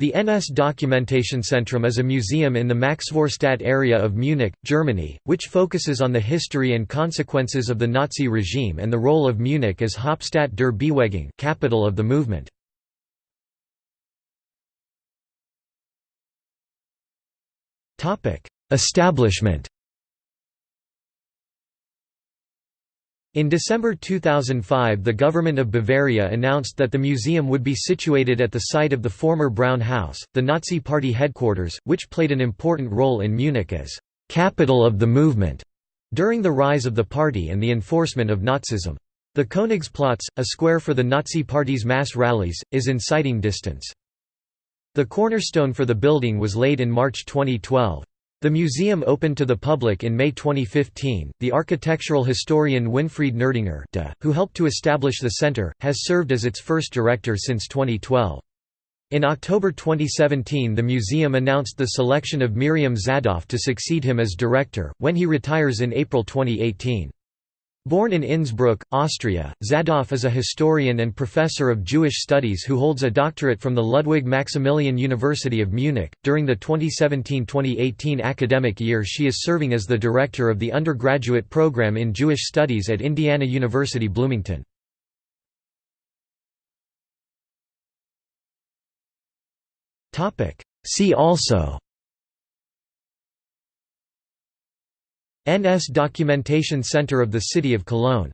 The NS Dokumentationszentrum is a museum in the Maxvorstadt area of Munich, Germany, which focuses on the history and consequences of the Nazi regime and the role of Munich as Hauptstadt der Bewegung capital of the movement. Establishment In December 2005 the government of Bavaria announced that the museum would be situated at the site of the former Brown House, the Nazi Party headquarters, which played an important role in Munich as «capital of the movement» during the rise of the party and the enforcement of Nazism. The Königsplatz, a square for the Nazi Party's mass rallies, is in sighting distance. The cornerstone for the building was laid in March 2012. The museum opened to the public in May 2015. The architectural historian Winfried Nerdinger, who helped to establish the center, has served as its first director since 2012. In October 2017 the museum announced the selection of Mirjam Zadoff to succeed him as director, when he retires in April 2018. Born in Innsbruck, Austria, Zadoff is a historian and professor of Jewish studies who holds a doctorate from the Ludwig Maximilian University of Munich. During the 2017-2018 academic year, she is serving as the director of the undergraduate program in Jewish Studies at Indiana University Bloomington. See also NS Documentation Center of the City of Cologne